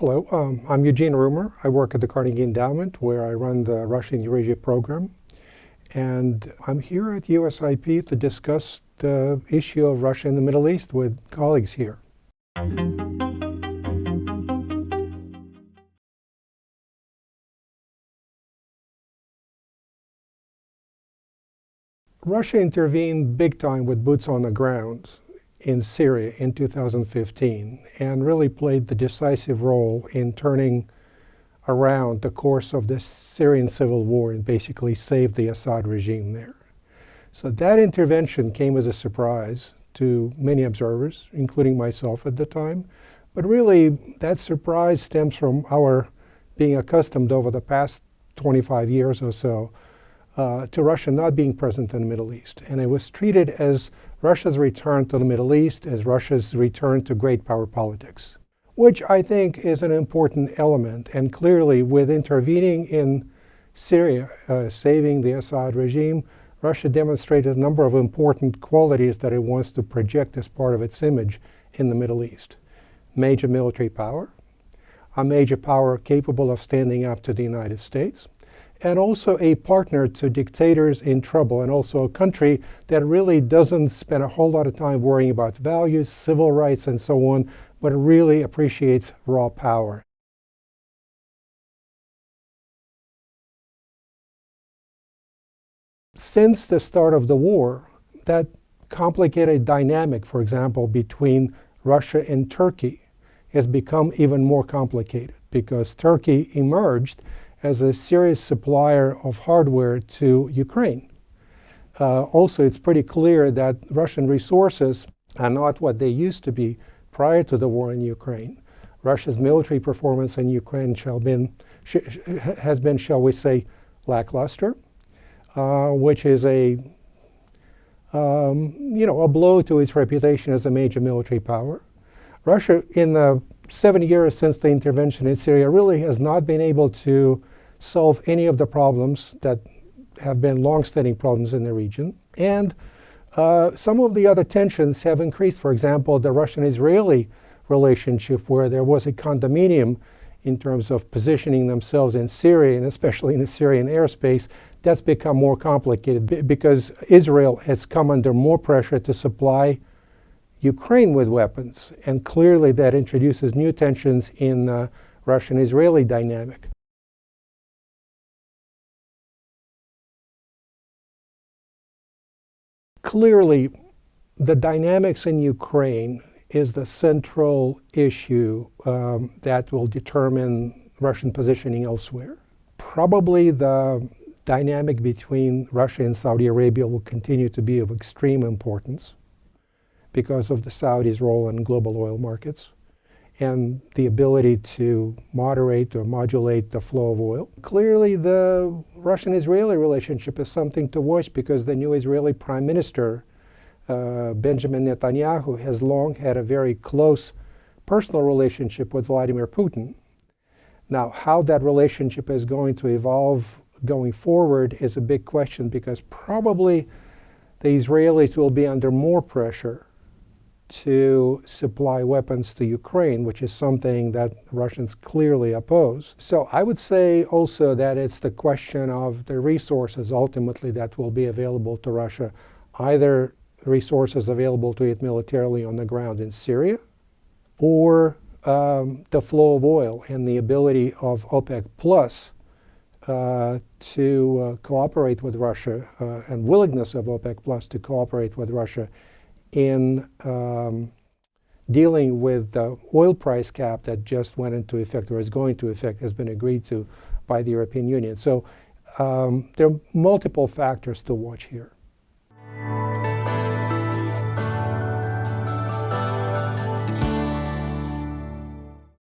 Hello, um, I'm Eugene Rumer. I work at the Carnegie Endowment where I run the Russian Eurasia program. And I'm here at USIP to discuss the issue of Russia in the Middle East with colleagues here. Russia intervened big time with boots on the ground in Syria in 2015 and really played the decisive role in turning around the course of the Syrian civil war and basically saved the Assad regime there. So that intervention came as a surprise to many observers, including myself at the time. But really, that surprise stems from our being accustomed over the past 25 years or so uh, to Russia not being present in the Middle East. And it was treated as Russia's return to the Middle East, as Russia's return to great power politics, which I think is an important element. And clearly, with intervening in Syria, uh, saving the Assad regime, Russia demonstrated a number of important qualities that it wants to project as part of its image in the Middle East. Major military power, a major power capable of standing up to the United States, and also a partner to dictators in trouble and also a country that really doesn't spend a whole lot of time worrying about values, civil rights, and so on, but really appreciates raw power. Since the start of the war, that complicated dynamic, for example, between Russia and Turkey has become even more complicated because Turkey emerged as a serious supplier of hardware to Ukraine. Uh, also, it's pretty clear that Russian resources are not what they used to be prior to the war in Ukraine. Russia's military performance in Ukraine been, has been, shall we say, lackluster, uh, which is a, um, you know, a blow to its reputation as a major military power. Russia, in the seven years since the intervention in Syria, really has not been able to solve any of the problems that have been long-standing problems in the region. And uh, some of the other tensions have increased. For example, the Russian-Israeli relationship where there was a condominium in terms of positioning themselves in Syria and especially in the Syrian airspace, that's become more complicated because Israel has come under more pressure to supply Ukraine with weapons. And clearly that introduces new tensions in the uh, Russian-Israeli dynamic. Clearly, the dynamics in Ukraine is the central issue um, that will determine Russian positioning elsewhere. Probably the dynamic between Russia and Saudi Arabia will continue to be of extreme importance because of the Saudis' role in global oil markets and the ability to moderate or modulate the flow of oil. Clearly, the Russian-Israeli relationship is something to watch because the new Israeli prime minister, uh, Benjamin Netanyahu, has long had a very close personal relationship with Vladimir Putin. Now, how that relationship is going to evolve going forward is a big question because probably the Israelis will be under more pressure to supply weapons to Ukraine, which is something that Russians clearly oppose. So I would say also that it's the question of the resources ultimately that will be available to Russia, either resources available to it militarily on the ground in Syria, or um, the flow of oil and the ability of OPEC Plus uh, to uh, cooperate with Russia uh, and willingness of OPEC Plus to cooperate with Russia in um, dealing with the oil price cap that just went into effect or is going to effect has been agreed to by the European Union. So um, there are multiple factors to watch here.